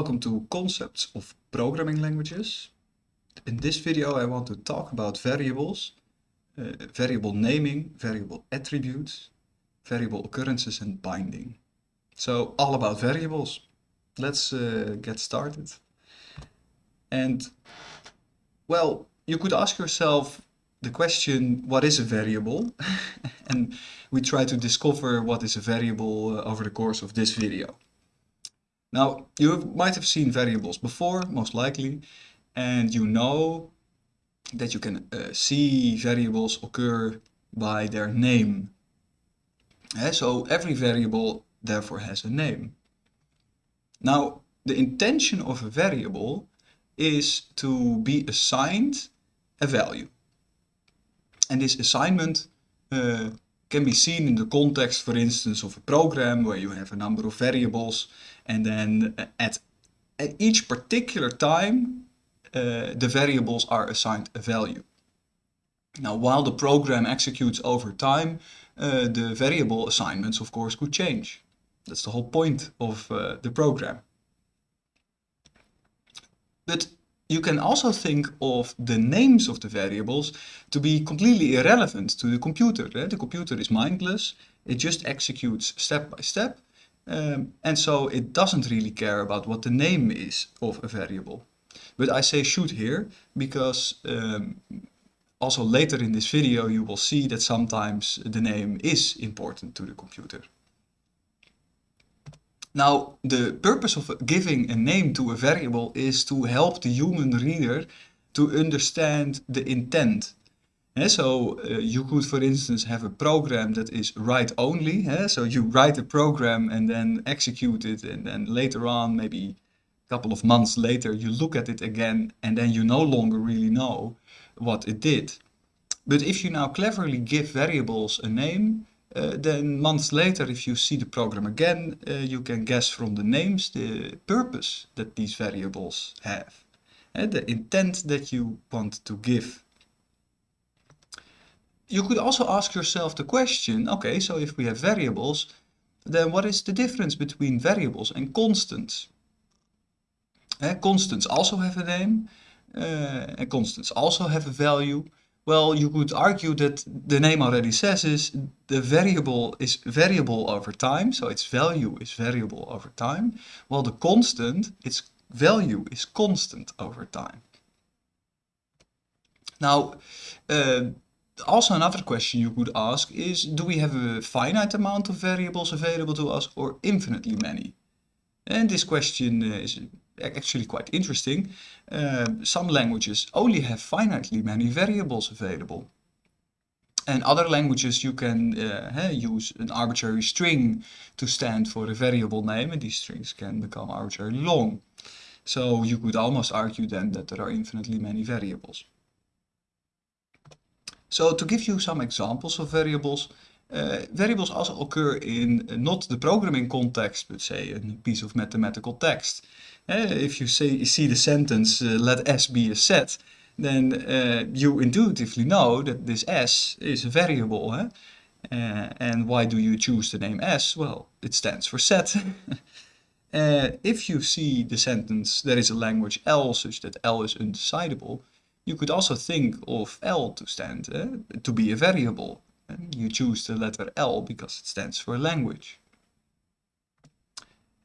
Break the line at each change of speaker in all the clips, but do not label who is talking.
Welcome to Concepts of Programming Languages. In this video I want to talk about variables, uh, variable naming, variable attributes, variable occurrences and binding. So all about variables. Let's uh, get started. And well, you could ask yourself the question, what is a variable? and we try to discover what is a variable uh, over the course of this video. Now, you might have seen variables before, most likely, and you know that you can uh, see variables occur by their name. Uh, so every variable therefore has a name. Now, the intention of a variable is to be assigned a value. And this assignment uh, can be seen in the context, for instance, of a program where you have a number of variables and then at, at each particular time uh, the variables are assigned a value. Now while the program executes over time uh, the variable assignments of course could change. That's the whole point of uh, the program. But you can also think of the names of the variables to be completely irrelevant to the computer. The computer is mindless, it just executes step by step, um, and so it doesn't really care about what the name is of a variable. But I say should here because um, also later in this video you will see that sometimes the name is important to the computer. Now, the purpose of giving a name to a variable is to help the human reader to understand the intent. So uh, you could, for instance, have a program that is write-only. Yeah? So you write a program and then execute it, and then later on, maybe a couple of months later, you look at it again, and then you no longer really know what it did. But if you now cleverly give variables a name, uh, then months later, if you see the program again, uh, you can guess from the names the purpose that these variables have. And the intent that you want to give. You could also ask yourself the question, okay, so if we have variables, then what is the difference between variables and constants? Uh, constants also have a name, uh, and constants also have a value. Well, you could argue that the name already says is the variable is variable over time, so its value is variable over time, while the constant, its value is constant over time. Now, uh, also another question you could ask is, do we have a finite amount of variables available to us or infinitely many? And this question uh, is actually quite interesting. Uh, some languages only have finitely many variables available. And other languages you can uh, use an arbitrary string to stand for a variable name and these strings can become arbitrarily long. So you could almost argue then that there are infinitely many variables. So to give you some examples of variables, uh, variables also occur in not the programming context, but say a piece of mathematical text. Uh, if you say see the sentence, uh, let S be a set, then you intuitively know that this S is a variable. And why do you choose the name S? Well, it stands for set. if you see the sentence, there is a language L such that L is undecidable, you could also think of L to stand, uh, to be a variable. And you choose the letter L because it stands for language.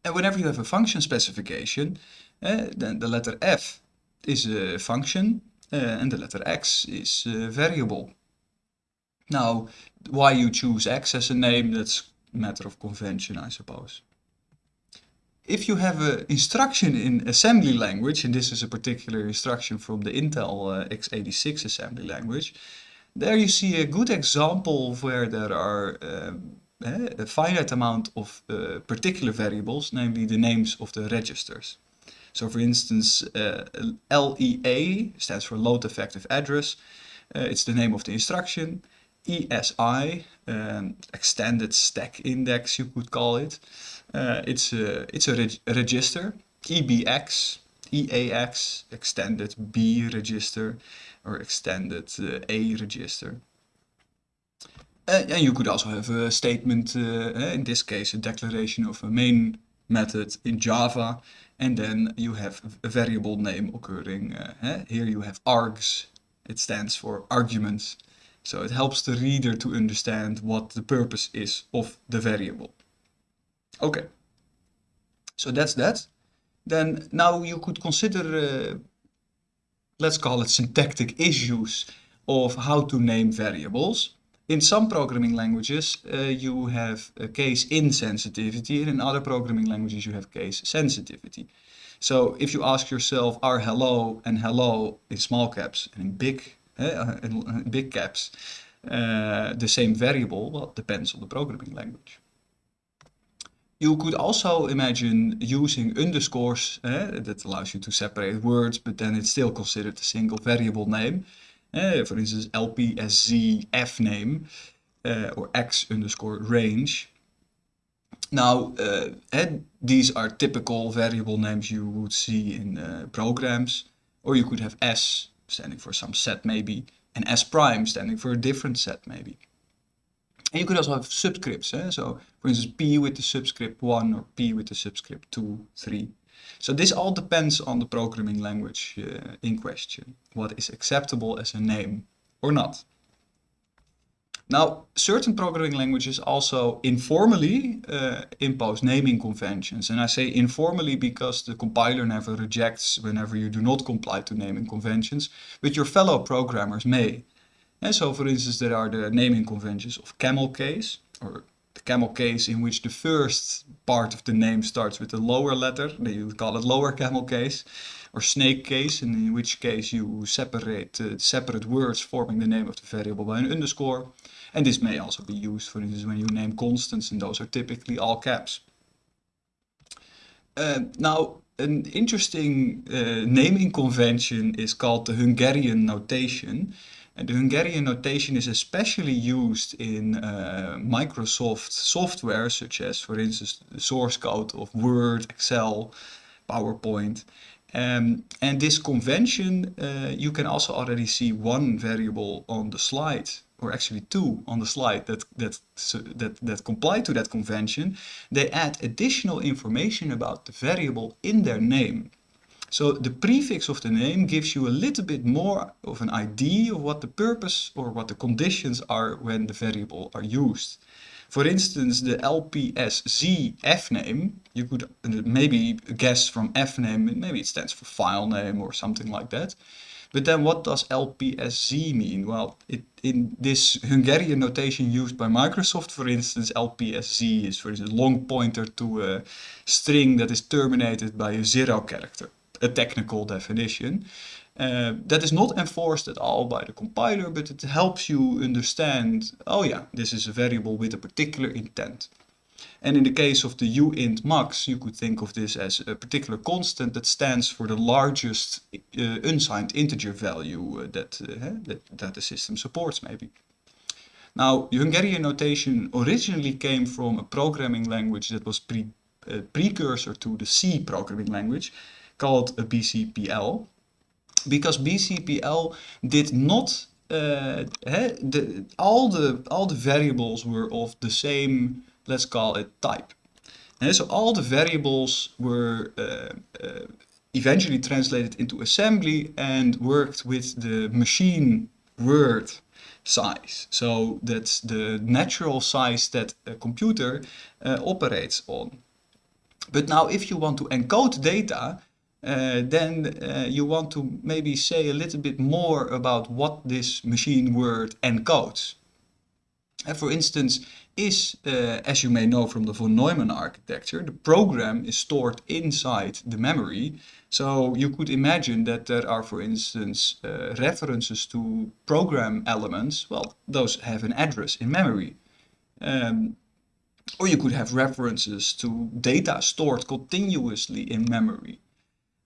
And whenever you have a function specification, uh, then the letter f is a function uh, and the letter x is a variable. Now, why you choose x as a name, that's a matter of convention, I suppose if you have an instruction in assembly language, and this is a particular instruction from the Intel uh, x86 assembly language, there you see a good example where there are um, eh, a finite amount of uh, particular variables, namely the names of the registers. So for instance, uh, LEA stands for load effective address. Uh, it's the name of the instruction. ESI, um, extended stack index you could call it. Uh, it's a, it's a reg register, EBX, EAX, extended B register or extended uh, A register. Uh, and you could also have a statement, uh, in this case a declaration of a main method in Java and then you have a variable name occurring. Uh, here you have args, it stands for arguments. So it helps the reader to understand what the purpose is of the variable. Okay, so that's that. Then now you could consider, uh, let's call it syntactic issues of how to name variables. In some programming languages uh, you have case insensitivity and in other programming languages you have case sensitivity. So if you ask yourself are hello and hello in small caps and in big, uh, in big caps uh, the same variable, well it depends on the programming language. You could also imagine using underscores uh, that allows you to separate words but then it's still considered a single variable name. Uh, for instance, LPSZ name uh, or X underscore range. Now, uh, these are typical variable names you would see in uh, programs, or you could have S standing for some set maybe, and S prime standing for a different set maybe. And you could also have subscripts, eh? so for instance P with the subscript 1 or P with the subscript 2, 3. So this all depends on the programming language uh, in question, what is acceptable as a name or not. Now, certain programming languages also informally uh, impose naming conventions. And I say informally because the compiler never rejects whenever you do not comply to naming conventions, but your fellow programmers may. And so, for instance, there are the naming conventions of camel case, or the camel case in which the first part of the name starts with a lower letter, you call it lower camel case, or snake case, in which case you separate uh, separate words forming the name of the variable by an underscore. And this may also be used, for instance, when you name constants, and those are typically all caps. Uh, now, an interesting uh, naming convention is called the Hungarian notation. And the Hungarian notation is especially used in uh, Microsoft software, such as, for instance, the source code of Word, Excel, PowerPoint. Um, and this convention, uh, you can also already see one variable on the slide, or actually two on the slide that, that, that, that comply to that convention. They add additional information about the variable in their name. So the prefix of the name gives you a little bit more of an idea of what the purpose or what the conditions are when the variable are used. For instance, the LPSZ name, you could uh, maybe guess from F name, maybe it stands for file name or something like that. But then what does LPSZ mean? Well, it, in this Hungarian notation used by Microsoft, for instance, LPSZ is for instance long pointer to a string that is terminated by a zero character a technical definition. Uh, that is not enforced at all by the compiler, but it helps you understand, oh yeah, this is a variable with a particular intent. And in the case of the uint max, you could think of this as a particular constant that stands for the largest uh, unsigned integer value uh, that, uh, that, that the system supports maybe. Now, Hungarian notation originally came from a programming language that was pre, uh, precursor to the C programming language, called a BCPL because BCPL did not uh, the, all the all the variables were of the same let's call it type. And so all the variables were uh, uh, eventually translated into assembly and worked with the machine word size. So that's the natural size that a computer uh, operates on. But now if you want to encode data uh, then uh, you want to maybe say a little bit more about what this machine word encodes. And uh, for instance, is, uh, as you may know from the von Neumann architecture, the program is stored inside the memory. So you could imagine that there are, for instance, uh, references to program elements. Well, those have an address in memory. Um, or you could have references to data stored continuously in memory.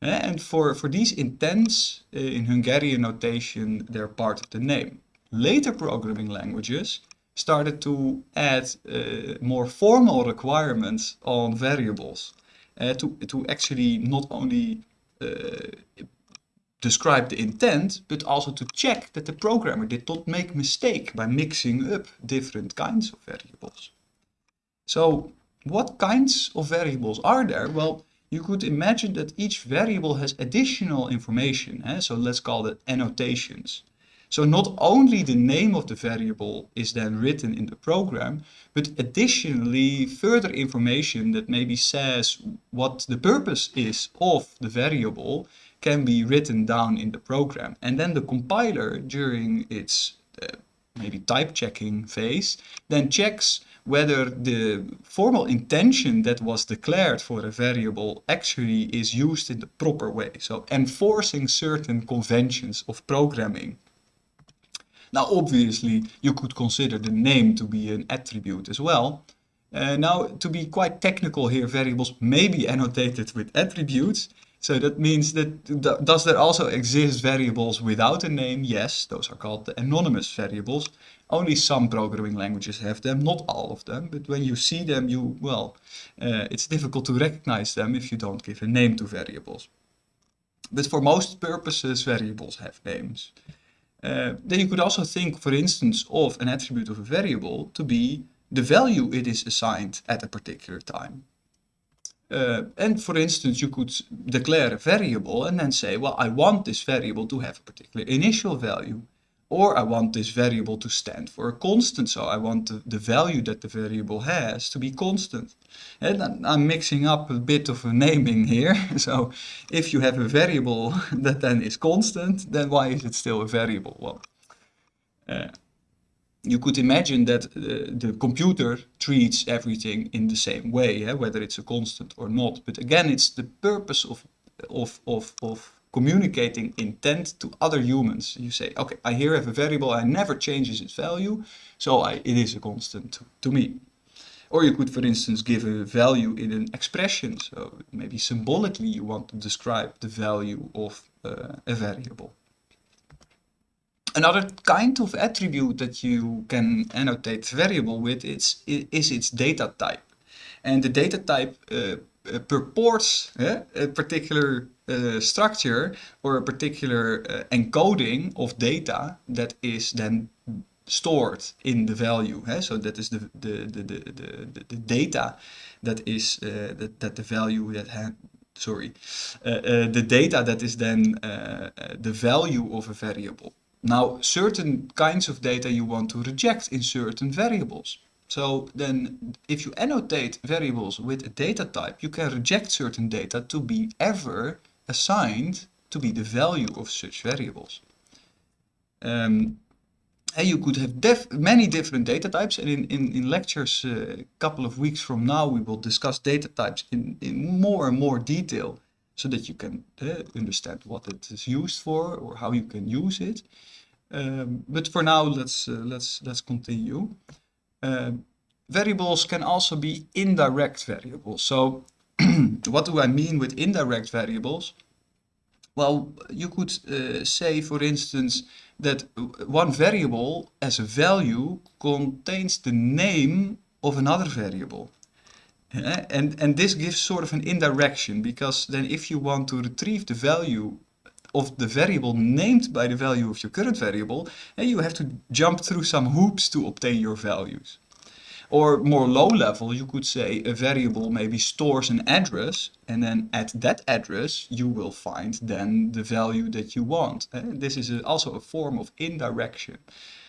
And for, for these intents, uh, in Hungarian notation, they're part of the name. Later programming languages started to add uh, more formal requirements on variables uh, to, to actually not only uh, describe the intent, but also to check that the programmer did not make mistake by mixing up different kinds of variables. So what kinds of variables are there? Well, you could imagine that each variable has additional information. Eh? So let's call it annotations. So not only the name of the variable is then written in the program, but additionally further information that maybe says what the purpose is of the variable can be written down in the program. And then the compiler during its uh, maybe type checking phase then checks whether the formal intention that was declared for a variable actually is used in the proper way. So enforcing certain conventions of programming. Now obviously you could consider the name to be an attribute as well. Uh, now to be quite technical here, variables may be annotated with attributes. So that means that th does there also exist variables without a name? Yes, those are called the anonymous variables. Only some programming languages have them, not all of them. But when you see them, you, well, uh, it's difficult to recognize them if you don't give a name to variables. But for most purposes, variables have names. Uh, then you could also think, for instance, of an attribute of a variable to be the value it is assigned at a particular time. Uh, and for instance, you could declare a variable and then say, well, I want this variable to have a particular initial value. Or I want this variable to stand for a constant, so I want the, the value that the variable has to be constant. And I'm mixing up a bit of a naming here. so if you have a variable that then is constant, then why is it still a variable? Well, uh, you could imagine that uh, the computer treats everything in the same way, eh, whether it's a constant or not. But again, it's the purpose of, of, of, of communicating intent to other humans. You say, okay, I here have a variable, I never changes its value, so I, it is a constant to, to me. Or you could, for instance, give a value in an expression. So maybe symbolically you want to describe the value of uh, a variable. Another kind of attribute that you can annotate variable with is, is its data type. And the data type uh purports uh, a particular uh, structure or a particular uh, encoding of data that is then stored in the value. Eh? So that is the, the, the, the, the, the data that is uh, that, that the value that sorry, uh, uh, the data that is then the value of a variable. Now, certain kinds of data you want to reject in certain variables. So then if you annotate variables with a data type, you can reject certain data to be ever assigned to be the value of such variables. Um, and you could have def many different data types and in, in, in lectures uh, a couple of weeks from now we will discuss data types in, in more and more detail so that you can uh, understand what it is used for or how you can use it. Um, but for now let's uh, let's let's continue. Um, variables can also be indirect variables. So what do I mean with indirect variables? Well, you could uh, say, for instance, that one variable as a value contains the name of another variable. Uh, and, and this gives sort of an indirection because then if you want to retrieve the value of the variable named by the value of your current variable, and you have to jump through some hoops to obtain your values. Or more low level, you could say a variable maybe stores an address and then at that address you will find then the value that you want. Eh? This is also a form of indirection.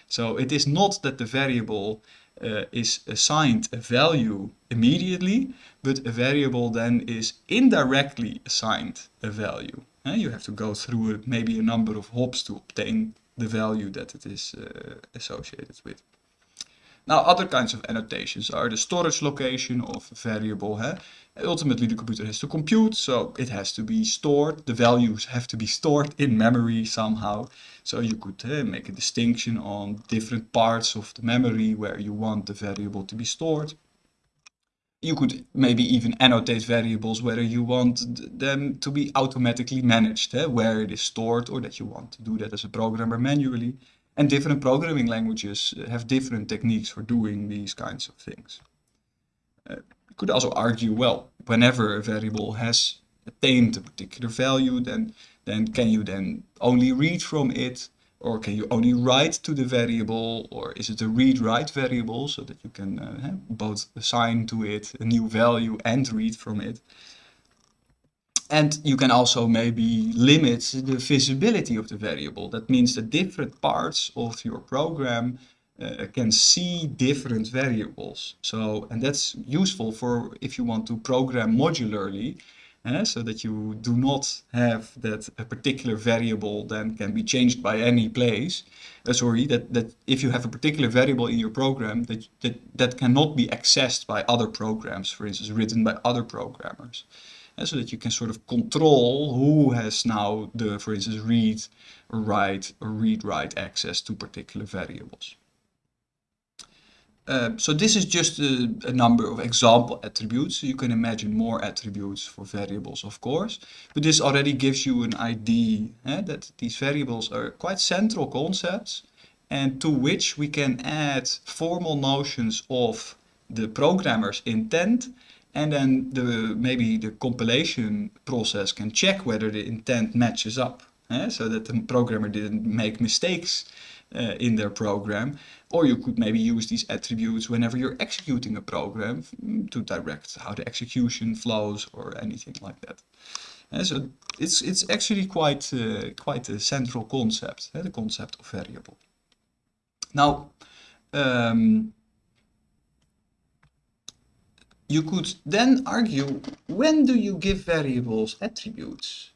So it is not that the variable uh, is assigned a value immediately, but a variable then is indirectly assigned a value. Eh? You have to go through a, maybe a number of hops to obtain the value that it is uh, associated with. Now other kinds of annotations are the storage location of a variable. Huh? Ultimately the computer has to compute, so it has to be stored. The values have to be stored in memory somehow. So you could uh, make a distinction on different parts of the memory where you want the variable to be stored. You could maybe even annotate variables whether you want them to be automatically managed, eh? where it is stored or that you want to do that as a programmer manually. And different programming languages have different techniques for doing these kinds of things. Uh, you could also argue, well, whenever a variable has attained a particular value, then, then can you then only read from it? Or can you only write to the variable? Or is it a read-write variable so that you can uh, both assign to it a new value and read from it? and you can also maybe limit the visibility of the variable. That means that different parts of your program uh, can see different variables. So, and that's useful for if you want to program modularly, uh, so that you do not have that a particular variable then can be changed by any place. Uh, sorry, that, that if you have a particular variable in your program that, that, that cannot be accessed by other programs, for instance, written by other programmers. Uh, so that you can sort of control who has now the, for instance, read write read-write access to particular variables. Uh, so this is just a, a, number of example attributes. You can imagine more attributes for variables, of course. But this already gives you an idea eh, that these variables are quite central concepts and to which we can add formal notions of the programmer's intent and then the maybe the compilation process can check whether the intent matches up eh, so that the programmer didn't make mistakes uh, in their program. Or you could maybe use these attributes whenever you're executing a program mm, to direct how the execution flows or anything like that. And so it's, it's actually quite, uh, quite a central concept, uh, the concept of variable. Now, um, you could then argue, when do you give variables attributes?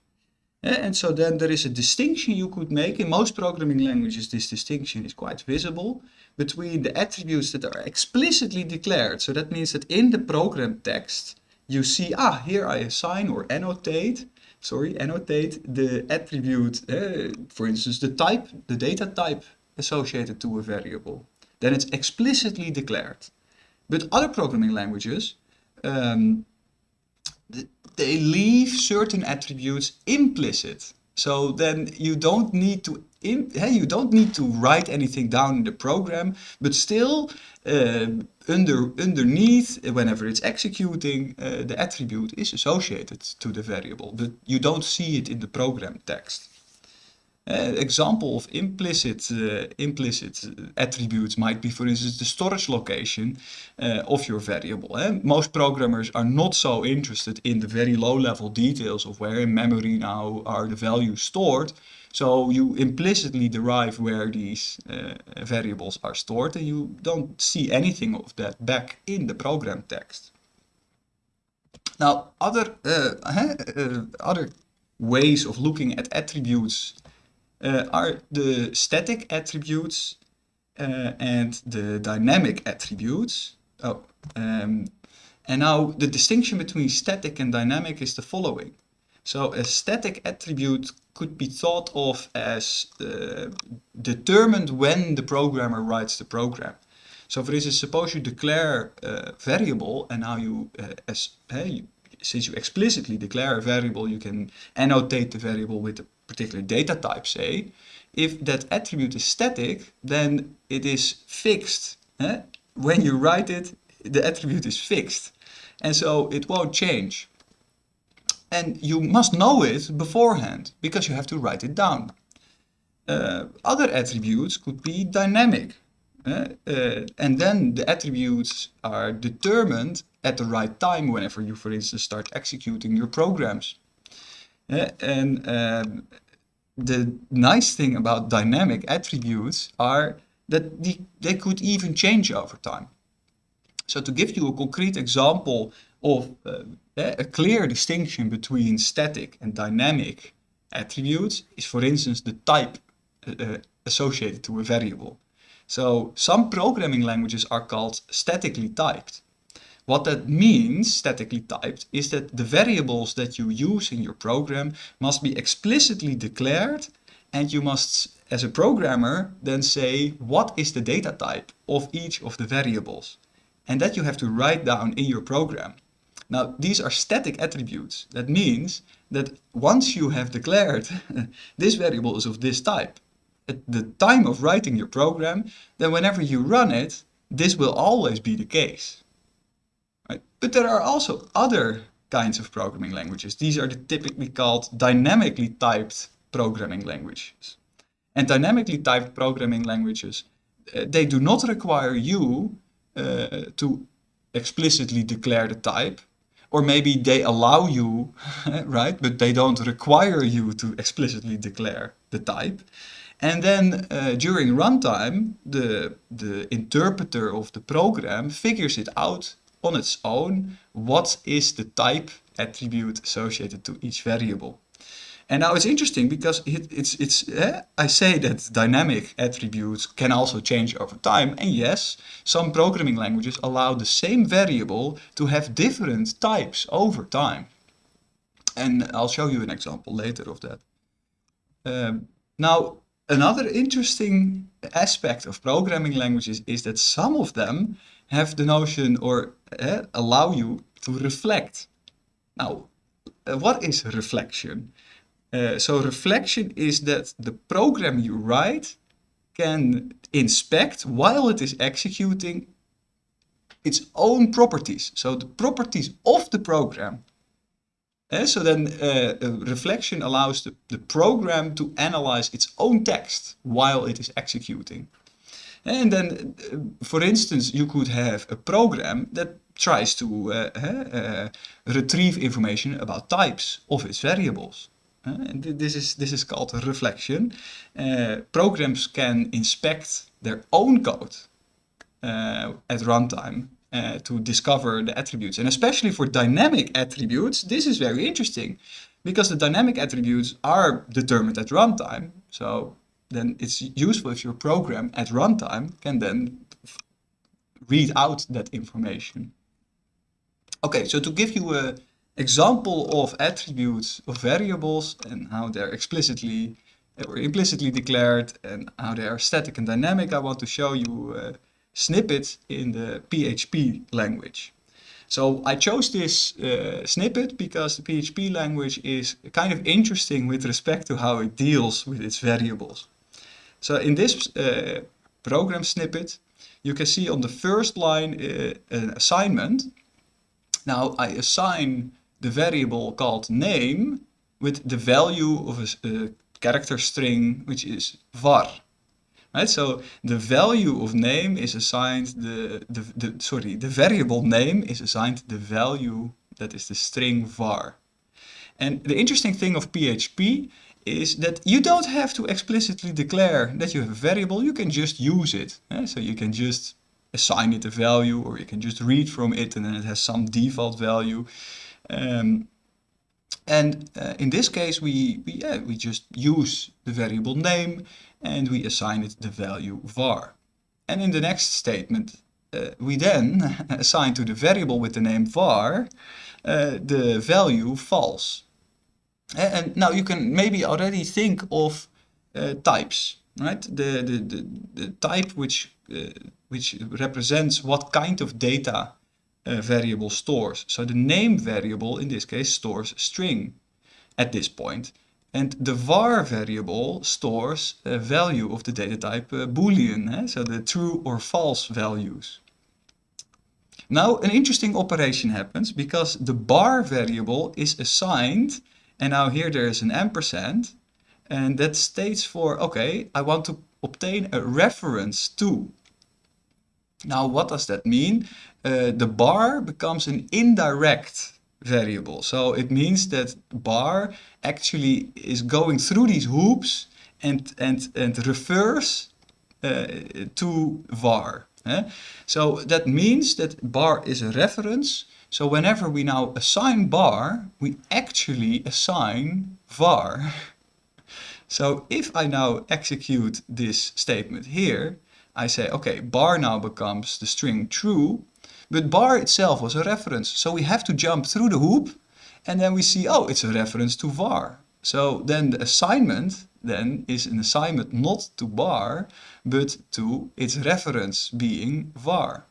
And so then there is a distinction you could make. In most programming languages, this distinction is quite visible between the attributes that are explicitly declared. So that means that in the program text, you see, ah, here I assign or annotate, sorry, annotate the attribute, uh, for instance, the type, the data type associated to a variable. Then it's explicitly declared. But other programming languages, um, they leave certain attributes implicit. So then you don't need to hey, you don't need to write anything down in the program, but still uh, under underneath, whenever it's executing, uh, the attribute is associated to the variable, but you don't see it in the program text. Uh, example of implicit uh, implicit attributes might be, for instance, the storage location uh, of your variable. Eh? Most programmers are not so interested in the very low-level details of where in memory now are the values stored. So you implicitly derive where these uh, variables are stored, and you don't see anything of that back in the program text. Now, other uh, other ways of looking at attributes uh, are the static attributes uh, and the dynamic attributes. Oh, um, and now the distinction between static and dynamic is the following. So a static attribute could be thought of as uh, determined when the programmer writes the program. So for instance, suppose you declare a variable and now you, uh, as, hey, since you explicitly declare a variable, you can annotate the variable with a particular data type, say. If that attribute is static, then it is fixed. Eh? When you write it, the attribute is fixed. And so it won't change. And you must know it beforehand, because you have to write it down. Uh, other attributes could be dynamic. Uh, uh, and then the attributes are determined at the right time whenever you, for instance, start executing your programs. Uh, and um, the nice thing about dynamic attributes are that the, they could even change over time. So to give you a concrete example of uh, a clear distinction between static and dynamic attributes is for instance the type uh, associated to a variable. So some programming languages are called statically typed. What that means, statically typed, is that the variables that you use in your program must be explicitly declared and you must, as a programmer, then say what is the data type of each of the variables. And that you have to write down in your program. Now, these are static attributes. That means that once you have declared this variable is of this type, at the time of writing your program, then whenever you run it, this will always be the case. But there are also other kinds of programming languages. These are the typically called dynamically typed programming languages. And dynamically typed programming languages, uh, they do not require you uh, to explicitly declare the type, or maybe they allow you, right, but they don't require you to explicitly declare the type. And then uh, during runtime, the, the interpreter of the program figures it out on its own what is the type attribute associated to each variable. And now it's interesting because it, it's, it's eh, I say that dynamic attributes can also change over time. And yes, some programming languages allow the same variable to have different types over time. And I'll show you an example later of that. Um, now, another interesting aspect of programming languages is that some of them have the notion or uh, allow you to reflect. Now, uh, what is reflection? Uh, so reflection is that the program you write can inspect while it is executing its own properties. So the properties of the program. Uh, so then reflection allows the, the program to analyze its own text while it is executing. And then, uh, for instance, you could have a program that tries to uh, uh, retrieve information about types of its variables. and this is, this is called reflection. programs can inspect their own code at runtime uh, to discover the attributes. And especially for dynamic attributes, this is very interesting because the dynamic attributes are determined at runtime. So then it's useful if your program at runtime can then read out that information. Okay, so to give you an example of attributes of variables and how they're explicitly or implicitly declared and how they are static and dynamic, I want to show you a snippet in the PHP language. So I chose this uh, snippet because the PHP language is kind of interesting with respect to how it deals with its variables. So in this uh, program snippet, you can see on the first line uh, an assignment. Now I assign the variable called name with the value of a, a character string, which is var. Right, so the value of name is assigned the, the, the sorry the variable name is assigned the value that is the string var. And the interesting thing of PHP is that you don't have to explicitly declare that you have a variable, you can just use it. Eh? So you can just assign it a value or you can just read from it and then it has some default value. Um, and uh, in this case, we, we, yeah, we just use the variable name and we assign it the value var. And in the next statement, uh, we then assign to the variable with the name var uh, the value false. And now you can maybe already think of uh, types, right? The, the, the, the type which, uh, which represents what kind of data a variable stores. So the name variable in this case stores string at this point. And the var variable stores a value of the data type boolean, eh? so the true or false values. Now an interesting operation happens because the bar variable is assigned and now here there is an ampersand and that states for, okay, I want to obtain a reference to. Now what does that mean? Uh, the bar becomes an indirect variable. So it means that bar actually is going through these hoops and, and, and refers uh, to var. Eh? So that means that bar is a reference so whenever we now assign bar, we actually assign var. so if I now execute this statement here, I say, okay, bar now becomes the string true, but bar itself was a reference. So we have to jump through the hoop and then we see, oh, it's a reference to var. So then the assignment then is an assignment not to bar, but to its reference being var.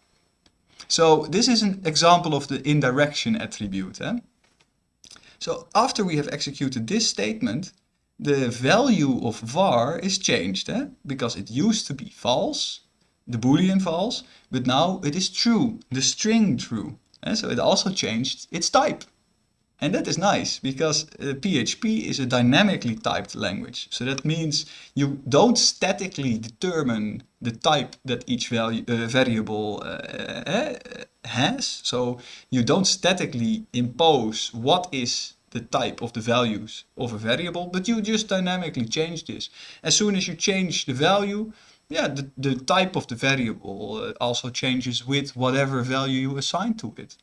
So this is an example of the indirection attribute. Eh? So after we have executed this statement, the value of var is changed eh? because it used to be false, the boolean false, but now it is true, the string true. Eh? So it also changed its type. And that is nice because uh, PHP is a dynamically typed language. So that means you don't statically determine the type that each value, uh, variable uh, uh has. So you don't statically impose what is the type of the values of a variable, but you just dynamically change this. As soon as you change the value, yeah, the, the type of the variable uh, also changes with whatever value you assign to it.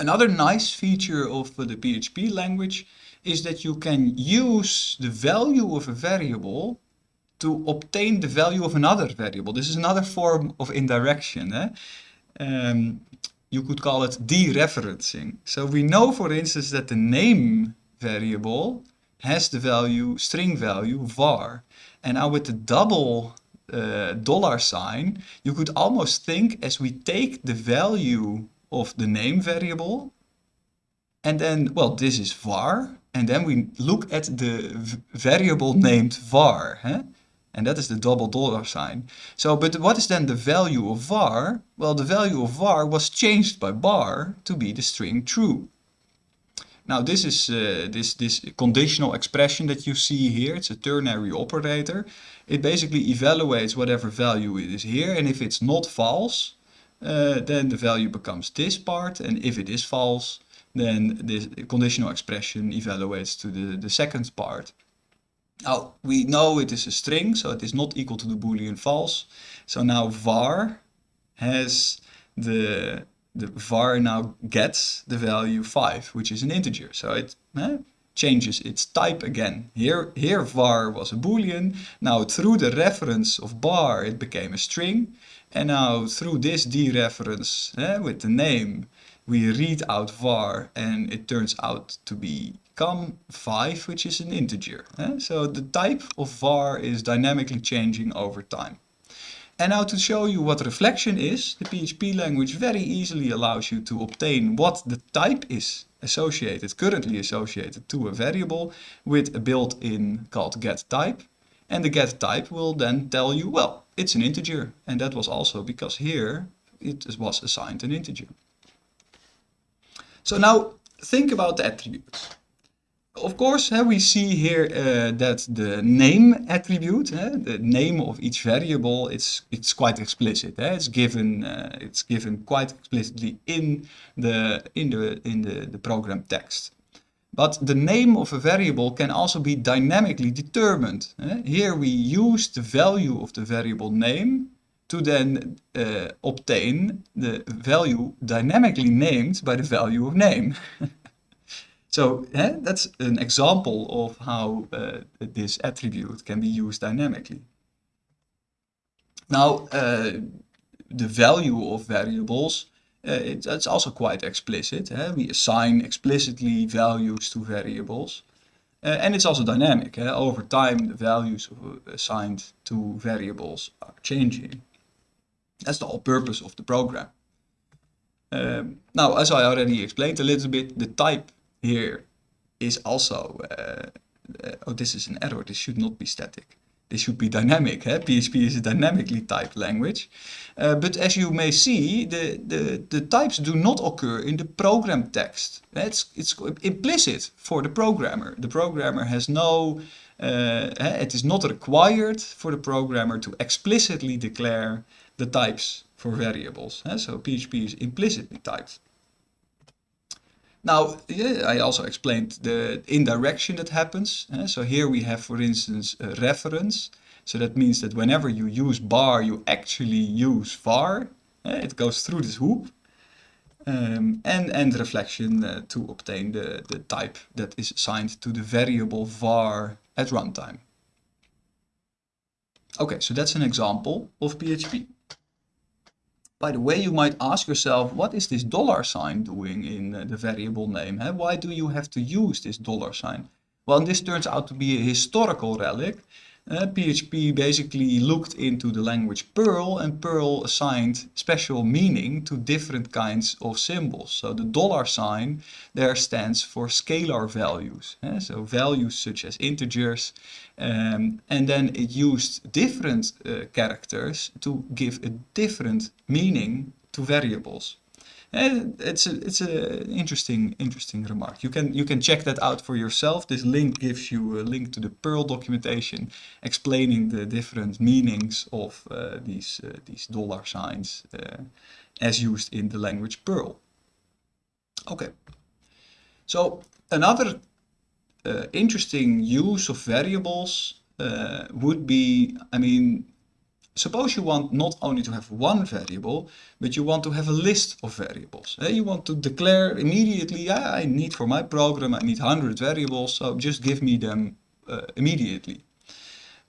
Another nice feature of the PHP language is that you can use the value of a variable to obtain the value of another variable. This is another form of indirection. Eh? Um, you could call it dereferencing. So we know, for instance, that the name variable has the value, string value, var. And now with the double uh, dollar sign, you could almost think as we take the value of the name variable, and then, well, this is var, and then we look at the variable named var, huh? and that is the double dollar sign. So, but what is then the value of var? Well, the value of var was changed by bar to be the string true. Now this is uh, this, this conditional expression that you see here. It's a ternary operator. It basically evaluates whatever value it is here. And if it's not false, uh, then the value becomes this part. And if it is false, then this conditional expression evaluates to the, the second part. Now we know it is a string, so it is not equal to the boolean false. So now var has the the var now gets the value 5, which is an integer. So it eh, changes its type again. Here, here var was a boolean. Now through the reference of bar it became a string. And now through this dereference eh, with the name we read out var and it turns out to become 5 which is an integer. Eh? So the type of var is dynamically changing over time. And now to show you what reflection is, the PHP language very easily allows you to obtain what the type is associated, currently associated to a variable with a built-in called getType. And the getType will then tell you, well, it's an integer. And that was also because here it was assigned an integer. So now think about the attributes of course, uh, we see here uh, that the name attribute, uh, the name of each variable, it's it's quite explicit. It's given it's given quite explicitly in the in the in the, the program text. But the name of a variable can also be dynamically determined. Here we use the value of the variable name to then uh, obtain the value dynamically named by the value of name. So eh, that's an example of how uh, this attribute can be used dynamically. Now, uh, the value of variables, uh, it, it's also quite explicit. Eh? We assign explicitly values to variables. Uh, and it's also dynamic. Eh? Over time, the values assigned to variables are changing. That's the whole purpose of the program. Um, now, as I already explained a little bit, the type here is also, uh, uh, oh, this is an error, this should not be static. This should be dynamic. Eh? PHP is a dynamically typed language. Uh, but as you may see, the, the, the types do not occur in the program text. It's, it's implicit for the programmer. The programmer has no, uh, it is not required for the programmer to explicitly declare the types for variables. Eh? So PHP is implicitly typed. Now, yeah, I also explained the indirection that happens. Uh, so here we have, for instance, a reference. So that means that whenever you use bar, you actually use var. Uh, it goes through this hoop. Um, and, and reflection uh, to obtain the, the type that is assigned to the variable var at runtime. Okay, so that's an example of PHP. By the way, you might ask yourself, what is this dollar sign doing in uh, the variable name? Why do you have to use this dollar sign? Well, this turns out to be a historical relic. Uh, PHP basically looked into the language Perl and Perl assigned special meaning to different kinds of symbols. So the dollar sign there stands for scalar values. Uh, so values such as integers um, and then it used different uh, characters to give a different meaning to variables. And it's a, it's a interesting interesting remark. You can you can check that out for yourself. This link gives you a link to the Perl documentation explaining the different meanings of uh, these uh, these dollar signs uh, as used in the language Perl. Okay. So another interesting use of variables would be, I mean, suppose you want not only to have one variable, but you want to have a list of variables. Uh, you want to declare immediately, I need for my program, I need 100 variables, so just give me them uh, immediately.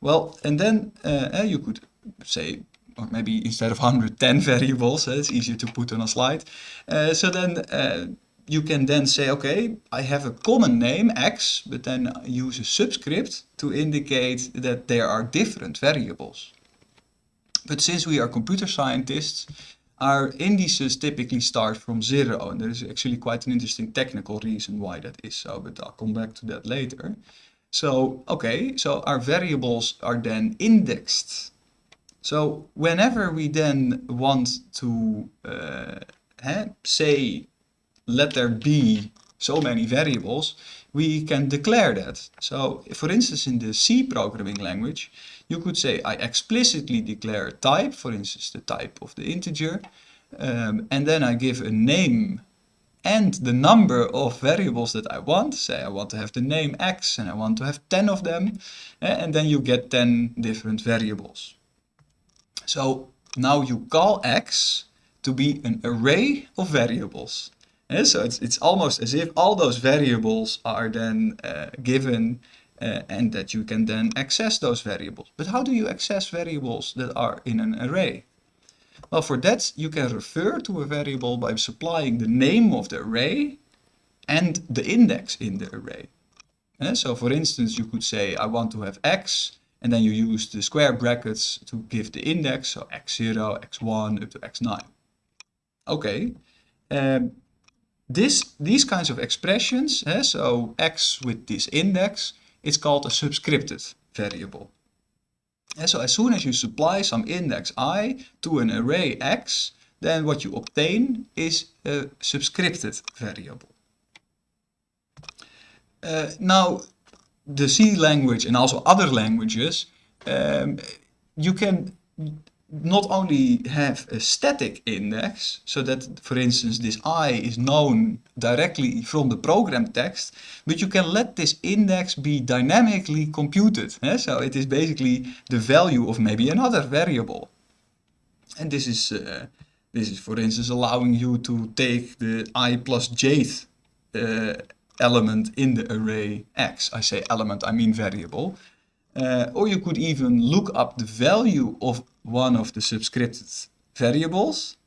Well, and then uh, you could say, or maybe instead of 110 variables, it's easier to put on a slide. so then you can then say, okay, I have a common name, x, but then use a subscript to indicate that there are different variables. But since we are computer scientists, our indices typically start from zero, and there is actually quite an interesting technical reason why that is so, but I'll come back to that later. So, okay, so our variables are then indexed. So whenever we then want to uh, say let there be so many variables, we can declare that. So for instance, in the C programming language, you could say I explicitly declare a type, for instance, the type of the integer, um, and then I give a name and the number of variables that I want. Say I want to have the name x and I want to have 10 of them, eh, and then you get 10 different variables. So now you call x to be an array of variables. And so it's, it's almost as if all those variables are then uh, given uh, and that you can then access those variables. But how do you access variables that are in an array? Well, for that you can refer to a variable by supplying the name of the array and the index in the array. And so for instance, you could say, I want to have x, and then you use the square brackets to give the index, so x0, x1, up to x9. Okay, um, this, these kinds of expressions, eh, so x with this index, it's called a subscripted variable. And so as soon as you supply some index i to an array x, then what you obtain is a subscripted variable. Uh, now, the C language and also other languages, um, you can not only have a static index, so that, for instance, this i is known directly from the program text, but you can let this index be dynamically computed. Eh? So it is basically the value of maybe another variable. And this is, uh, this is, for instance, allowing you to take the i plus jth uh, element in the array x. I say element, I mean variable. Uh, or you could even look up the value of one of the subscripted variables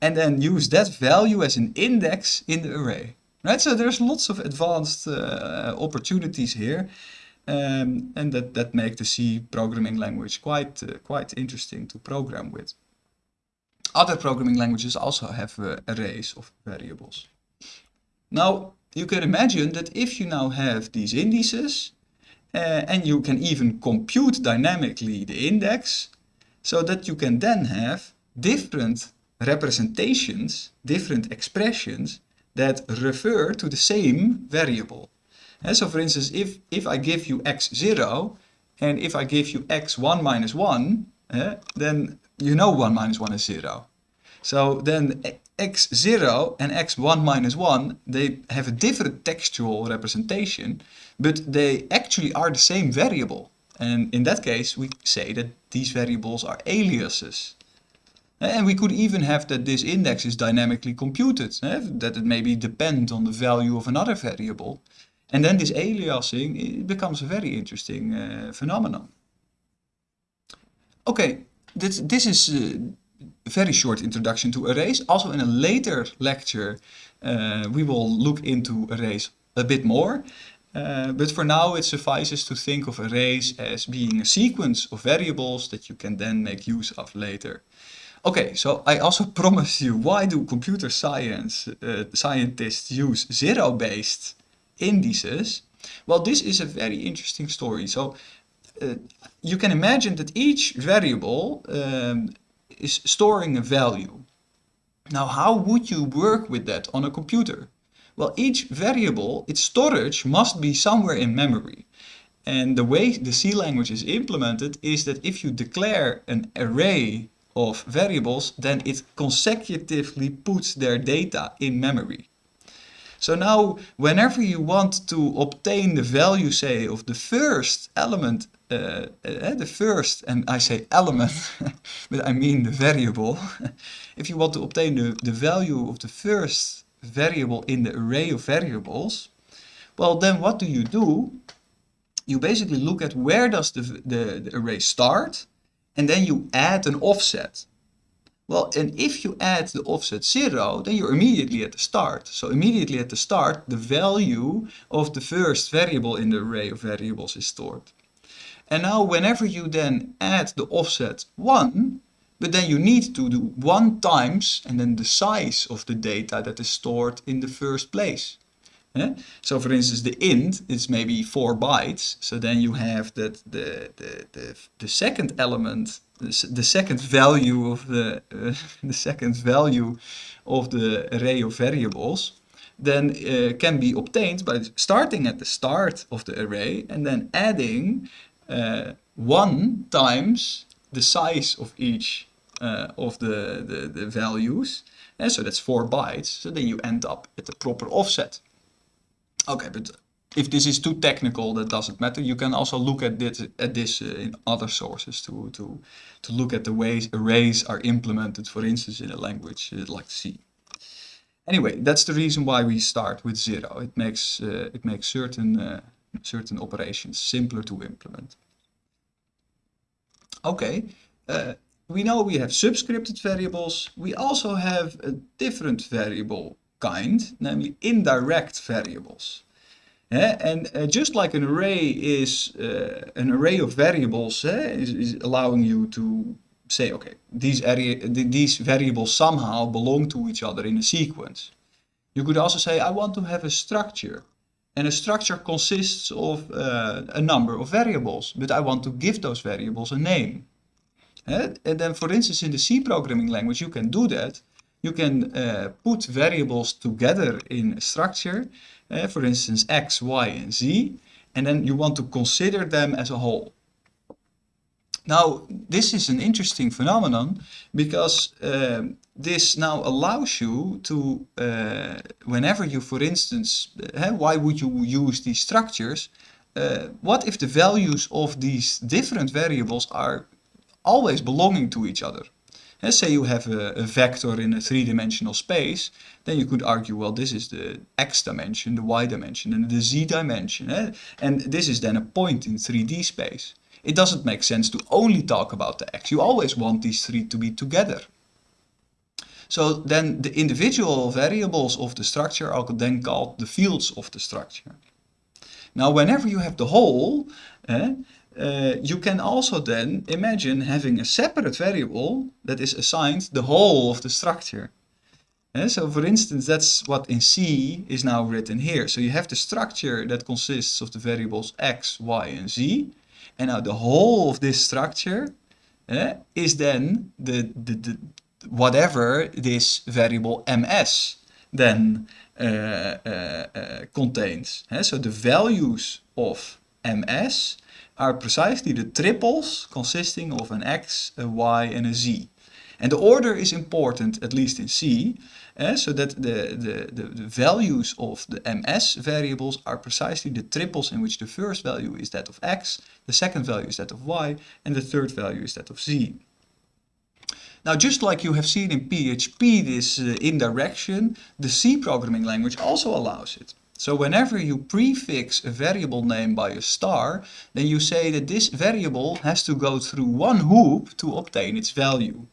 and then use that value as an index in the array. Right, so there's lots of advanced uh, opportunities here um, and that, that make the C programming language quite, uh, quite interesting to program with. Other programming languages also have uh, arrays of variables. Now, you can imagine that if you now have these indices uh, and you can even compute dynamically the index so that you can then have different representations, different expressions that refer to the same variable. And so for instance, if, if I give you x0 and if I give you x1 minus 1, uh, then you know 1 minus 1 is 0. So then x0 and x1 minus 1, they have a different textual representation, but they actually are the same variable. And in that case, we say that these variables are aliases. And we could even have that this index is dynamically computed, eh? that it maybe depends on the value of another variable. And then this aliasing becomes a very interesting uh, phenomenon. Okay, this, this is uh, very short introduction to arrays. Also in a later lecture, uh, we will look into arrays a bit more. Uh, but for now it suffices to think of arrays as being a sequence of variables that you can then make use of later. Okay, so I also promised you, why do computer science uh, scientists use zero-based indices? Well, this is a very interesting story. So uh, you can imagine that each variable um, is storing a value. Now, how would you work with that on a computer? Well, each variable, its storage must be somewhere in memory. And the way the C language is implemented is that if you declare an array of variables, then it consecutively puts their data in memory. So now, whenever you want to obtain the value, say, of the first element, uh, uh, the first, and I say element, but I mean the variable. if you want to obtain the, the value of the first variable in the array of variables, well, then what do you do? You basically look at where does the, the, the array start, and then you add an offset. Well, and if you add the offset 0, then you're immediately at the start. So immediately at the start, the value of the first variable in the array of variables is stored. And now whenever you then add the offset 1, but then you need to do 1 times and then the size of the data that is stored in the first place. Yeah? So for instance, the int is maybe 4 bytes. So then you have that the, the, the, the second element, the, second value of the, uh, the second value of the array of variables then uh, can be obtained by starting at the start of the array and then adding uh, 1 times the size of each uh, of the, the, the values. And so that's 4 bytes. So then you end up at the proper offset. Okay, but if this is too technical, that doesn't matter. You can also look at this, at this uh, in other sources to, to, to look at the ways arrays are implemented, for instance, in a language uh, like C. Anyway, that's the reason why we start with zero. It makes, uh, it makes certain, uh, certain operations simpler to implement. Okay, uh, we know we have subscripted variables. We also have a different variable kind, namely indirect variables. Yeah, and uh, just like an array is uh, an array of variables uh, is, is, allowing you to say, okay, these, area, these variables somehow belong to each other in a sequence. You could also say, I want to have a structure. And a structure consists of a number of variables, but I want to give those variables a name. And then, for instance, in the C programming language, you can do that you can uh, put variables together in a structure, uh, for instance x, y and z, and then you want to consider them as a whole. Now, this is an interesting phenomenon because uh, this now allows you to, uh, whenever you, for instance, uh, why would you use these structures? What if the values of these different variables are always belonging to each other? Let's say you have a, a vector in a three-dimensional space, then you could argue, well, this is the x dimension, the y dimension, and the z dimension. Eh? And this is then a point in 3D space. It doesn't make sense to only talk about the x. You always want these three to be together. So then the individual variables of the structure are then called the fields of the structure. Now whenever you have the whole, eh, uh, you can also then imagine having a separate variable that is assigned the whole of the structure. Uh, so for instance, that's what in C is now written here. So you have the structure that consists of the variables x, y, and z. And now the whole of this structure uh, is then the, the, the, whatever this variable ms then contains. so the values of ms are precisely the triples consisting of an x, a y and a z. And the order is important, at least in C, eh, so that the, the, the, the, values of the ms variables are precisely the triples in which the first value is that of x, the second value is that of y, and the third value is that of z. Now, just like you have seen in PHP, this uh, indirection, the C programming language also allows it. So whenever you prefix a variable name by a star, then you say that this variable has to go through one hoop to obtain its value.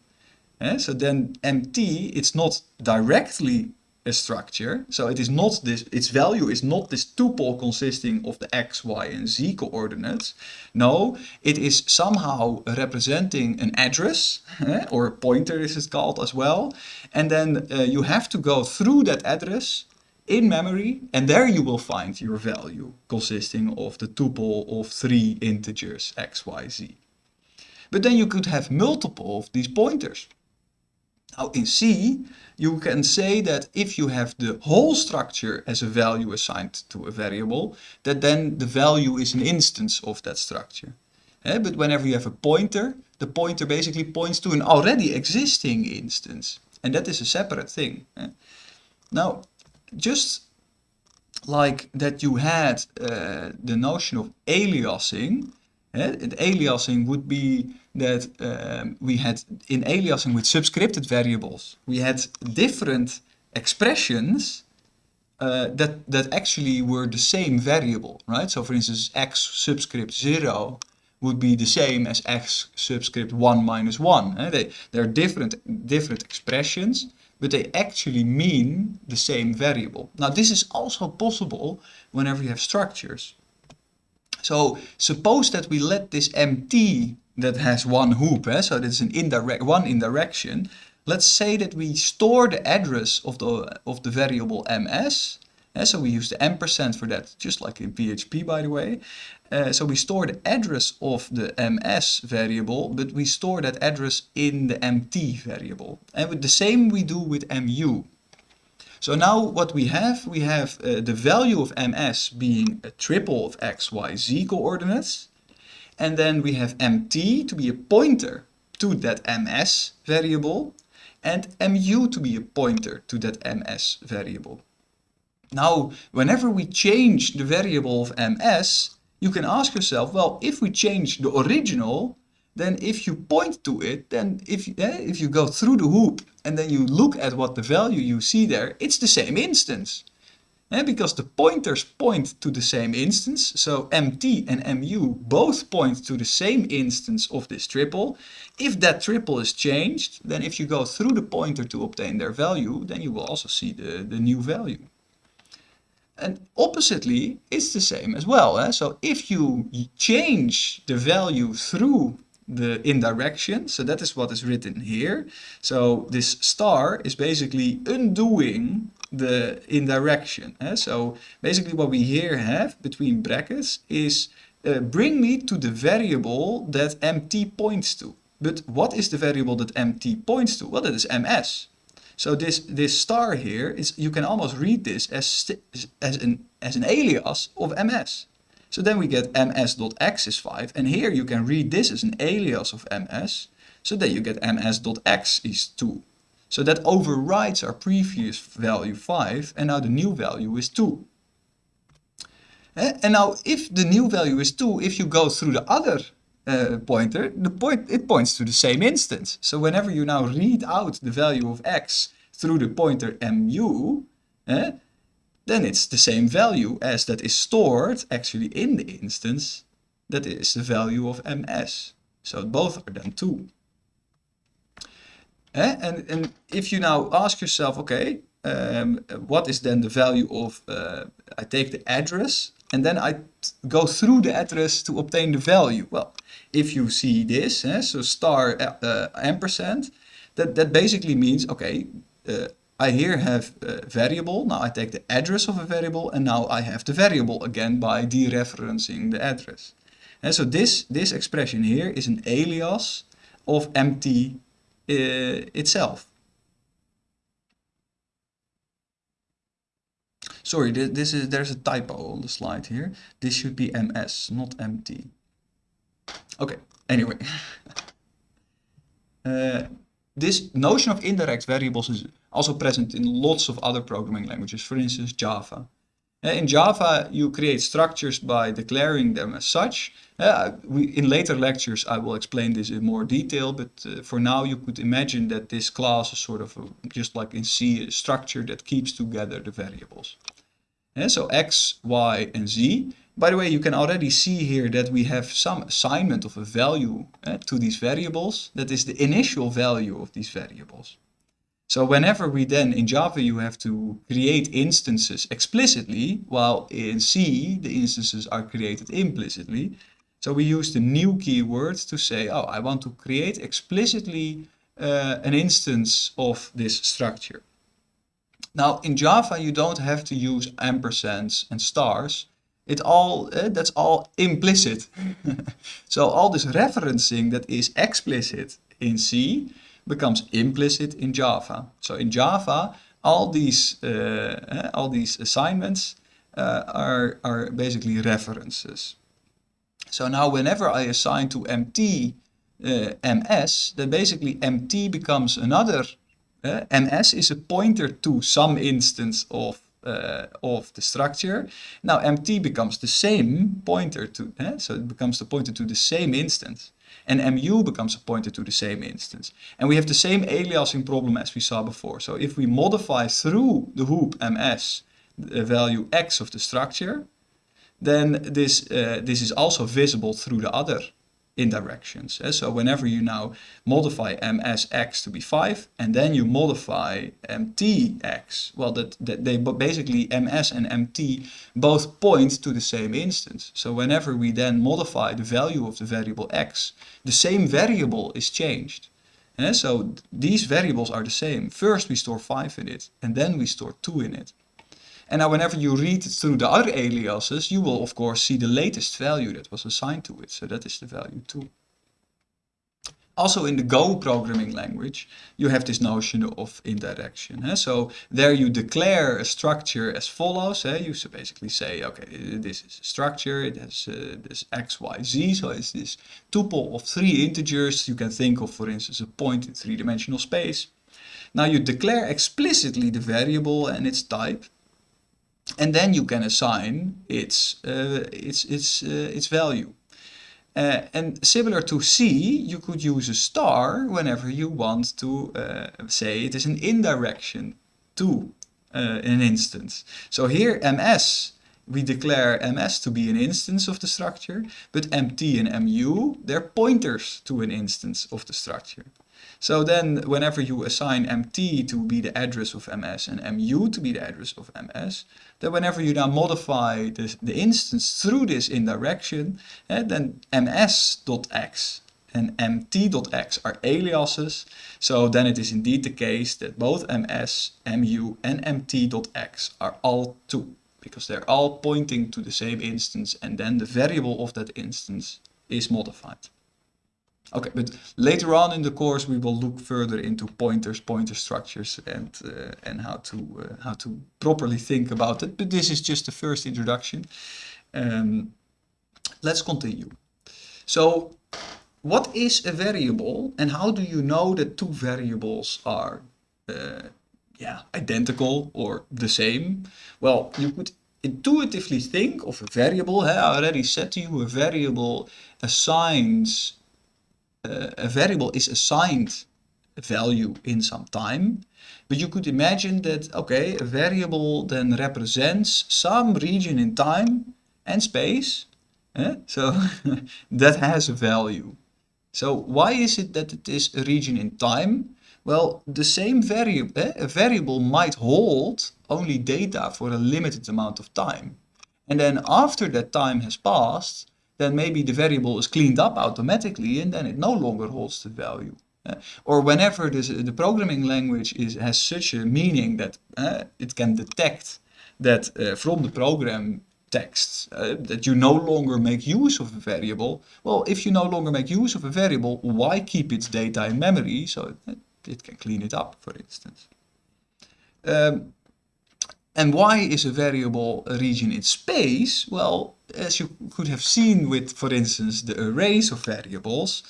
Eh? So then MT, it's not directly a structure. So it is not this, its value is not this tuple consisting of the x, y and z coordinates. No, it is somehow representing an address eh? or a pointer is it called as well. And then uh, you have to go through that address in memory and there you will find your value consisting of the tuple of three integers x, y, z. But then you could have multiple of these pointers. Now in C, you can say that if you have the whole structure as a value assigned to a variable, that then the value is an instance of that structure. Eh, but whenever you have a pointer, the pointer basically points to an already existing instance. And that is a separate thing. Eh? Now, just like that you had uh, the notion of aliasing, eh? aliasing would be that um, we had in aliasing with subscripted variables, we had different expressions uh, that, that actually were the same variable, right? So for instance, x subscript 0 would be the same as x subscript 1 minus 1. Eh? They, they're different, different expressions, but they actually mean the same variable. Now this is also possible whenever you have structures. So suppose that we let this MT that has one hoop, eh? so that's an indirect one indirection. Let's say that we store the address of the of the variable ms. Eh? So we use the ampersand for that, just like in PHP by the way. Uh, so we store the address of the ms variable, but we store that address in the mt variable. And with the same we do with mu. So now what we have, we have uh, the value of ms being a triple of x, y, z coordinates. And then we have mt to be a pointer to that ms variable and mu to be a pointer to that ms variable. Now, whenever we change the variable of ms, you can ask yourself, well, if we change the original, then if you point to it, then if, eh, if you go through the hoop and then you look at what the value you see there, it's the same instance. Eh, because the pointers point to the same instance, so MT and MU both point to the same instance of this triple. If that triple is changed, then if you go through the pointer to obtain their value, then you will also see the, the new value. And oppositely, it's the same as well. Eh? So if you change the value through the indirection, so that is what is written here. So this star is basically undoing the indirection. Eh? So basically what we here have between brackets is uh, bring me to the variable that mt points to. But what is the variable that mt points to? Well, that is ms. So this, this star here, is you can almost read this as, as, an, as an alias of ms. So then we get ms.x is 5, and here you can read this as an alias of ms, so then you get ms.x is 2. So that overrides our previous value 5, and now the new value is 2. Eh, and now if the new value is 2, if you go through the other uh, pointer, the point it points to the same instance. So whenever you now read out the value of x through the pointer mu, eh, then it's the same value as that is stored actually in the instance that is the value of ms. So both are then 2. Eh? And, and if you now ask yourself, okay, um, what is then the value of, uh, I take the address and then I go through the address to obtain the value. Well, if you see this, eh, so star uh, uh, ampersand, that, that basically means, okay, uh, I here have a variable, now I take the address of a variable and now I have the variable again by dereferencing the address. And so this, this expression here is an alias of mt uh, itself. Sorry, this is there's a typo on the slide here. This should be ms, not mt. Okay, anyway. uh, this notion of indirect variables is also present in lots of other programming languages, for instance Java. Uh, in Java, you create structures by declaring them as such. Uh, in later lectures, I will explain this in more detail, but uh, for now, you could imagine that this class is sort of just like in C, a structure that keeps together the variables. Uh, so X, Y, and Z. By the way, you can already see here that we have some assignment of a value uh, to these variables. That is the initial value of these variables. So whenever we then, in Java, you have to create instances explicitly, while in C, the instances are created implicitly. So we use the new keyword to say, oh, I want to create explicitly uh, an instance of this structure. Now in Java you don't have to use ampersands and stars. It all uh, that's all implicit. so all this referencing that is explicit in C, becomes implicit in Java. So in Java, all these uh, all these assignments uh, are are basically references. So now whenever I assign to MT uh, MS, then basically MT becomes another. Uh, MS is a pointer to some instance of uh, of the structure. Now MT becomes the same pointer to, uh, so it becomes the pointer to the same instance. And MU becomes a pointer to the same instance. And we have the same aliasing problem as we saw before. So if we modify through the hoop MS the value x of the structure, then this, uh, this is also visible through the other indirections. Uh, so whenever you now modify msx to be 5 and then you modify mtx, well that, that they basically ms and mt both point to the same instance. So whenever we then modify the value of the variable x, the same variable is changed. Uh, so these variables are the same. First we store 5 in it and then we store 2 in it. And now whenever you read through the other aliases, you will of course see the latest value that was assigned to it. So that is the value 2. Also in the Go programming language, you have this notion of indirection. Eh? So there you declare a structure as follows. Eh? You basically say, okay, this is a structure, it has uh, this x, y, z. So it's this tuple of three integers. You can think of, for instance, a point in three-dimensional space. Now you declare explicitly the variable and its type and then you can assign its uh, its its uh, its value. Uh, and similar to C, you could use a star whenever you want to uh, say it is an indirection to uh, an instance. So here ms, we declare ms to be an instance of the structure, but mt and mu, they're pointers to an instance of the structure. So then whenever you assign mt to be the address of ms and mu to be the address of ms, then whenever you now modify this, the instance through this indirection, eh, then ms.x and mt.x are aliases. So then it is indeed the case that both ms, mu and mt.x are all 2 because they're all pointing to the same instance and then the variable of that instance is modified. Okay, but later on in the course we will look further into pointers, pointer structures, and uh, and how to uh, how to properly think about it. But this is just the first introduction. Um, let's continue. So, what is a variable, and how do you know that two variables are, uh, yeah, identical or the same? Well, you could intuitively think of a variable. I already said to you, a variable assigns a variable is assigned a value in some time, but you could imagine that, okay, a variable then represents some region in time and space, eh? so that has a value. So why is it that it is a region in time? Well, the same variable, eh? a variable might hold only data for a limited amount of time. And then after that time has passed, then maybe the variable is cleaned up automatically and then it no longer holds the value. Uh, or whenever this, the programming language is, has such a meaning that uh, it can detect that uh, from the program text uh, that you no longer make use of a variable, well, if you no longer make use of a variable, why keep its data in memory so it, it can clean it up, for instance. Um, and why is a variable a region in space? Well, as you could have seen with, for instance, the arrays of variables,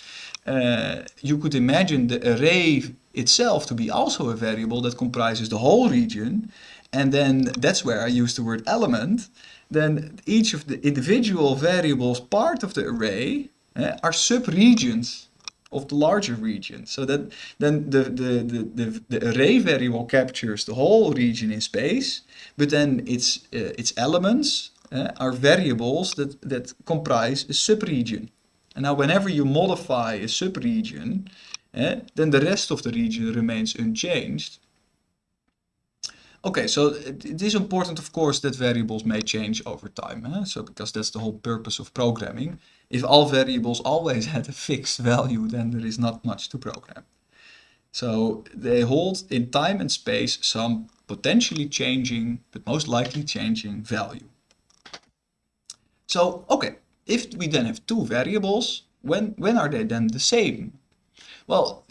uh, you could imagine the array itself to be also a variable that comprises the whole region. And then that's where I use the word element. Then each of the individual variables part of the array uh, are subregions of the larger region. So that then the, the, the, the, the array variable captures the whole region in space, but then its, uh, its elements uh, are variables that, that comprise a subregion. And now whenever you modify a subregion, uh, then the rest of the region remains unchanged. Okay, so it is important, of course, that variables may change over time. Eh? So because that's the whole purpose of programming. If all variables always had a fixed value, then there is not much to program. So they hold in time and space some potentially changing, but most likely changing value. So, okay, if we then have two variables, when, when are they then the same? Well,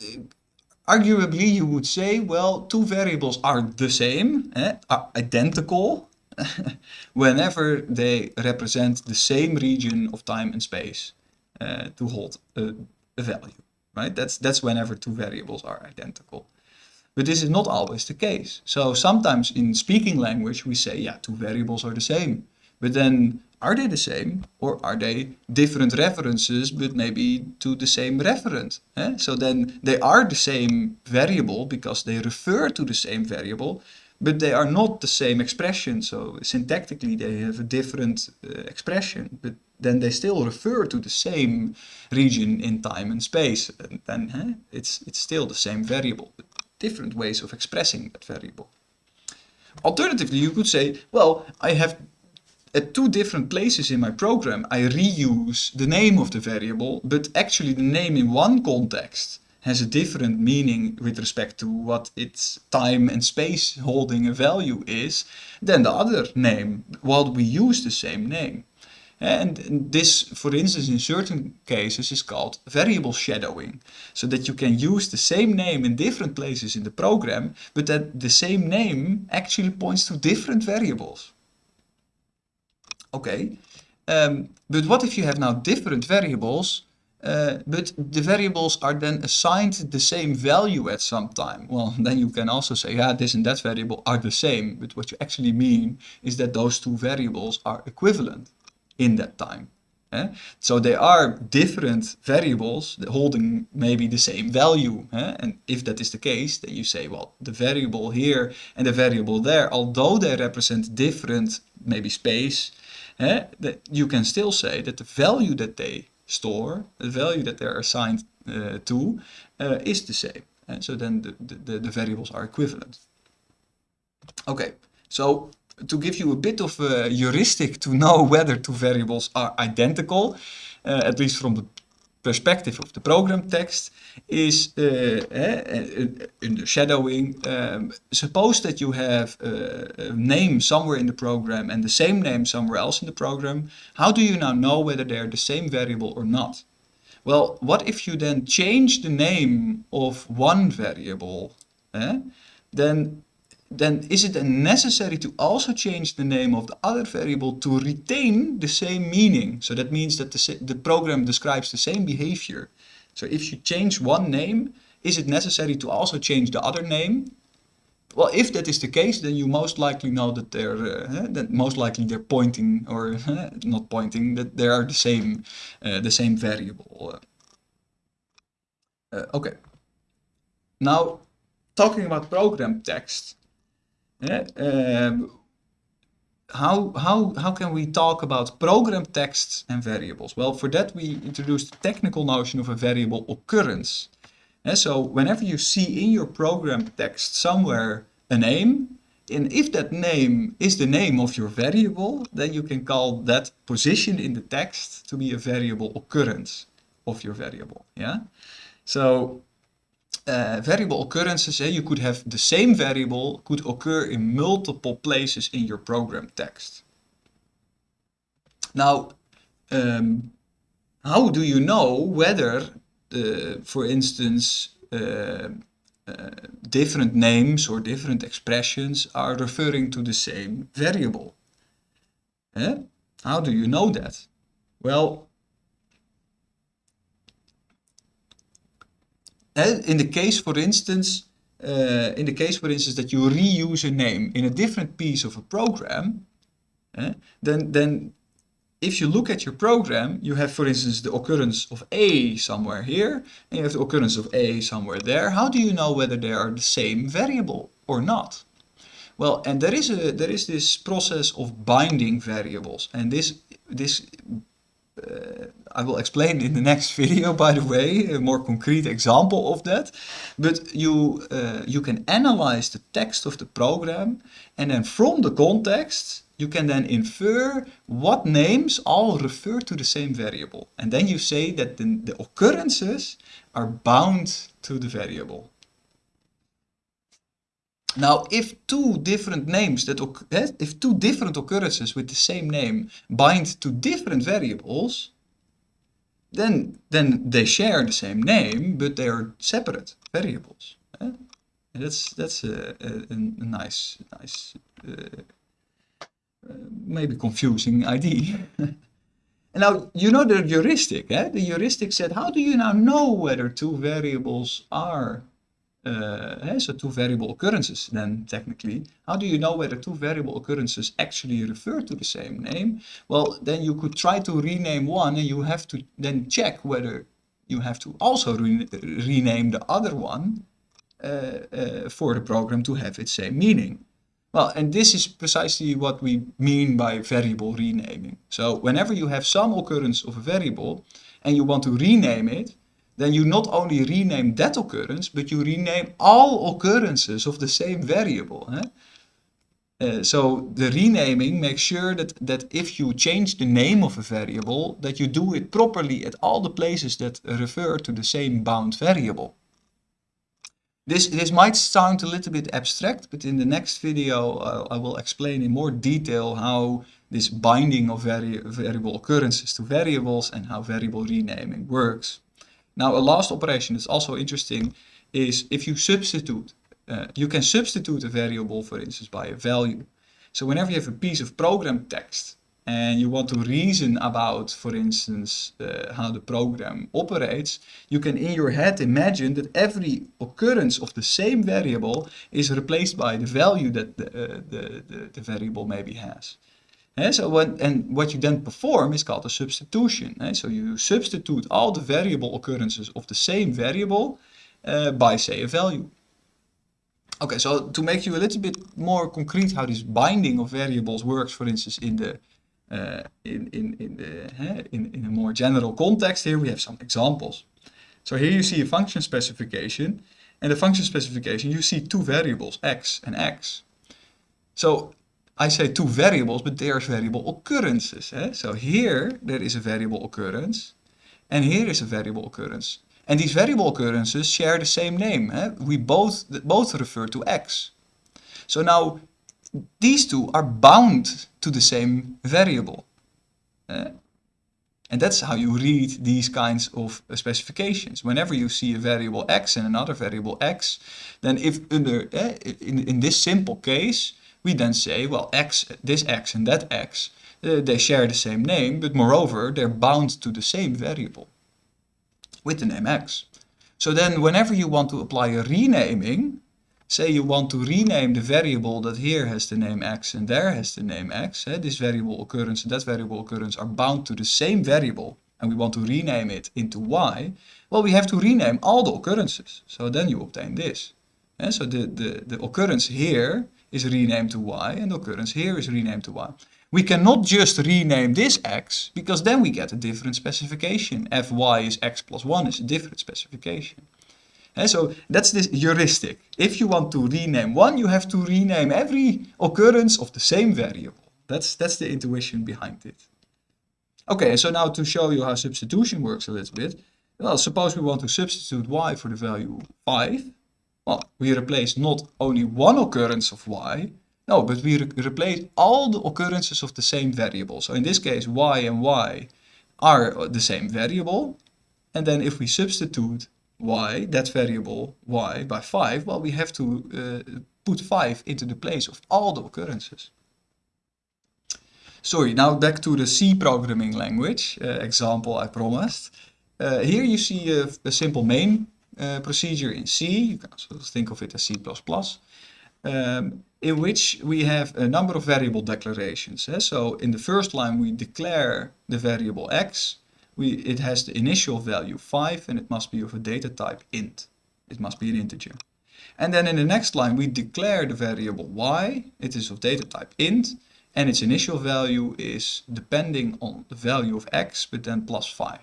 arguably you would say, well, two variables are the same, eh, are identical, whenever they represent the same region of time and space uh, to hold a, a, value, right? That's, that's whenever two variables are identical. But this is not always the case. So sometimes in speaking language we say, yeah, two variables are the same. But then are they the same or are they different references but maybe to the same referent? Eh? So then they are the same variable because they refer to the same variable but they are not the same expression. So syntactically they have a different uh, expression but then they still refer to the same region in time and space. And then eh, it's, it's still the same variable, but different ways of expressing that variable. Alternatively, you could say, well, I have at two different places in my program, I reuse the name of the variable, but actually the name in one context has a different meaning with respect to what its time and space holding a value is than the other name, while we use the same name. And this, for instance, in certain cases is called variable shadowing. So that you can use the same name in different places in the program, but that the same name actually points to different variables. Okay, um, but what if you have now different variables, uh, but the variables are then assigned the same value at some time? Well, then you can also say, yeah, this and that variable are the same, but what you actually mean is that those two variables are equivalent in that time. Eh? So they are different variables holding maybe the same value. Eh? And if that is the case, then you say, well, the variable here and the variable there, although they represent different, maybe space, eh, that you can still say that the value that they store, the value that they're assigned uh, to, uh, is the same. And so then the, the, the variables are equivalent. Okay, so to give you a bit of a heuristic to know whether two variables are identical, uh, at least from the perspective of the program text, is uh, in the shadowing. Um, suppose that you have a, name somewhere in the program and the same name somewhere else in the program. How do you now know whether they're the same variable or not? Well, what if you then change the name of one variable? Eh? Then then is it necessary to also change the name of the other variable to retain the same meaning? So that means that the, the program describes the same behavior. So if you change one name, is it necessary to also change the other name? Well, if that is the case, then you most likely know that they're uh, that most likely they're pointing or uh, not pointing that they are the same uh, the same variable. Uh, okay. Now, talking about program text, Um, how, how, how can we talk about program texts and variables? Well, for that we introduced the technical notion of a variable occurrence. And so whenever you see in your program text somewhere a name, and if that name is the name of your variable, then you can call that position in the text to be a variable occurrence of your variable. Yeah. So uh, variable occurrences, eh, you could have the same variable could occur in multiple places in your program text. Now, um, how do you know whether, for instance, uh, uh, different names or different expressions are referring to the same variable? Eh? How do you know that? Well, in the case, for instance, uh, in the case, for instance, that you reuse a name in a different piece of a program, then, then if you look at your program, you have, for instance, the occurrence of A somewhere here, and you have the occurrence of A somewhere there. How do you know whether they are the same variable or not? Well, and there is a there is this process of binding variables, and this this I will explain in the next video, by the way, a more concrete example of that. But you, uh, you can analyze the text of the program and then from the context, you can then infer what names all refer to the same variable. And then you say that the, the occurrences are bound to the variable. Now, if two different names that eh, if two different occurrences with the same name bind to different variables, then then they share the same name, but they are separate variables. And that's that's a, a, a nice nice uh, uh, maybe confusing idea. now you know the heuristic. Eh? The heuristic said, how do you now know whether two variables are uh, so two variable occurrences then technically. How do you know whether two variable occurrences actually refer to the same name? Well, then you could try to rename one and you have to then check whether you have to also re rename the other one uh, uh, for the program to have its same meaning. Well, and this is precisely what we mean by variable renaming. So whenever you have some occurrence of a variable and you want to rename it, then you not only rename that occurrence, but you rename all occurrences of the same variable. Eh? Uh, so the renaming makes sure that, that if you change the name of a variable, that you do it properly at all the places that refer to the same bound variable. This, this might sound a little bit abstract, but in the next video uh, I will explain in more detail how this binding of vari variable occurrences to variables and how variable renaming works. Now a last operation that's also interesting is if you substitute, uh, you can substitute a variable for instance by a value. So whenever you have a piece of program text and you want to reason about, for instance, uh, how the program operates, you can in your head imagine that every occurrence of the same variable is replaced by the value that the, uh, the, the, the variable maybe has. Eh, so when, and what you then perform is called a substitution. So you substitute all the variable occurrences of the same variable uh, by say a value. Okay, so to make you a little bit more concrete how this binding of variables works, for instance, in the uh, in in in the in in a more general context, here we have some examples. So here you see a function specification, and the function specification you see two variables x and x. So I say two variables, but there's variable occurrences. Eh? So here there is a variable occurrence, and here is a variable occurrence. And these variable occurrences share the same name. Eh? We both, both refer to x. So now these two are bound to the same variable. Eh? And that's how you read these kinds of specifications. Whenever you see a variable x and another variable x, then if under, eh, in, in this simple case, we then say, well, x, this x and that x, uh, they share the same name, but moreover, they're bound to the same variable with the name x. So then whenever you want to apply a renaming, say you want to rename the variable that here has the name x and there has the name x, eh, this variable occurrence and that variable occurrence are bound to the same variable, and we want to rename it into y, well, we have to rename all the occurrences. So then you obtain this. And eh, so the, the, the occurrence here is renamed to y and occurrence here is renamed to y. We cannot just rename this x because then we get a different specification. fy is x plus 1 is a different specification. And so that's this heuristic. If you want to rename one, you have to rename every occurrence of the same variable. That's, that's the intuition behind it. Okay, so now to show you how substitution works a little bit. Well, suppose we want to substitute y for the value 5. Well, we replace not only one occurrence of y, no, but we re replace all the occurrences of the same variable. So in this case, y and y are the same variable. And then if we substitute y, that variable y, by 5, well, we have to uh, put 5 into the place of all the occurrences. Sorry, now back to the C programming language uh, example I promised. Uh, here you see a, a simple main uh, procedure in C, you can also think of it as C++, um, in which we have a number of variable declarations. Eh? So in the first line we declare the variable x, we, it has the initial value 5 and it must be of a data type int. It must be an integer. And then in the next line we declare the variable y, it is of data type int, and its initial value is depending on the value of x, but then plus 5.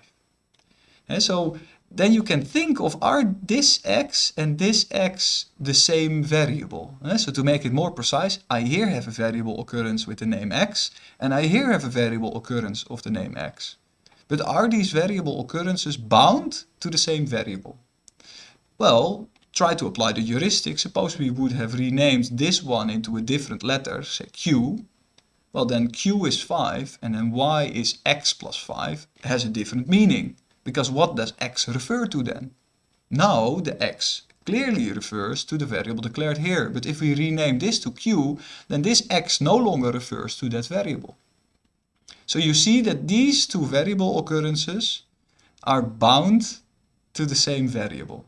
And so then you can think of are this x and this x the same variable? Uh, so to make it more precise, I here have a variable occurrence with the name x, and I here have a variable occurrence of the name x. But are these variable occurrences bound to the same variable? Well, try to apply the heuristic. Suppose we would have renamed this one into a different letter, say q. Well, then q is 5, and then y is x plus 5, has a different meaning. Because what does x refer to then? Now the x clearly refers to the variable declared here. But if we rename this to q, then this x no longer refers to that variable. So you see that these two variable occurrences are bound to the same variable.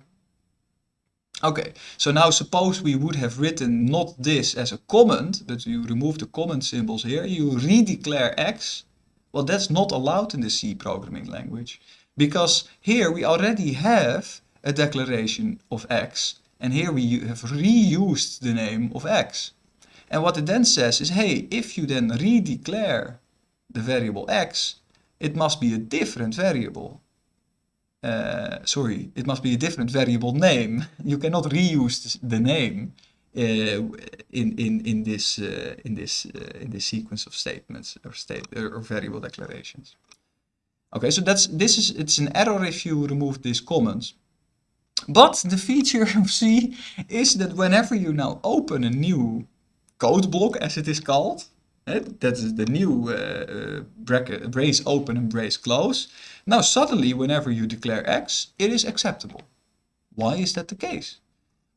Okay, so now suppose we would have written not this as a comment, but you remove the comment symbols here, you redeclare x. Well, that's not allowed in the C programming language, because here we already have a declaration of x, and here we have reused the name of x. And what it then says is, hey, if you then redeclare the variable x, it must be a different variable uh, sorry, it must be a different variable name. You cannot reuse the name uh, in in in this uh, in this uh, in this sequence of statements or state or variable declarations. Okay, so that's this is it's an error if you remove these comments. But the feature of C is that whenever you now open a new code block, as it is called, that is the new uh, bracket, brace open and brace close. Now suddenly, whenever you declare x, it is acceptable. Why is that the case?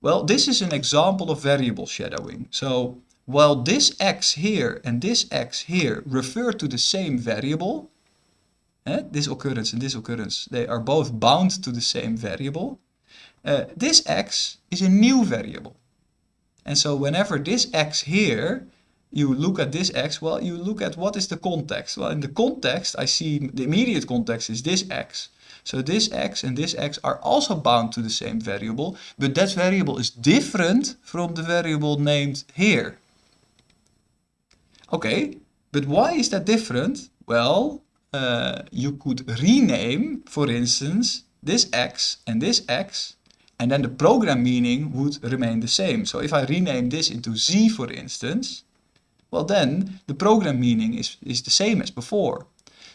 Well, this is an example of variable shadowing. So while this x here and this x here refer to the same variable, eh, this occurrence and this occurrence, they are both bound to the same variable. Uh, this x is a new variable. And so whenever this x here you look at this x, well, you look at what is the context. Well, in the context, I see the immediate context is this x. So this x and this x are also bound to the same variable, but that variable is different from the variable named here. Okay, but why is that different? Well, uh, you could rename, for instance, this x and this x, and then the program meaning would remain the same. So if I rename this into z, for instance, well then the program meaning is, is the same as before.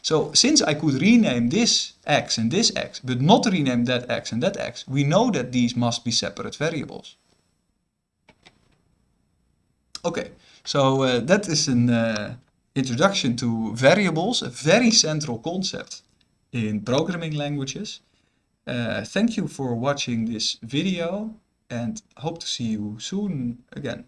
So since I could rename this x and this x, but not rename that x and that x, we know that these must be separate variables. Okay, so uh, that is an uh, introduction to variables, a very central concept in programming languages. Uh, thank you for watching this video and hope to see you soon again.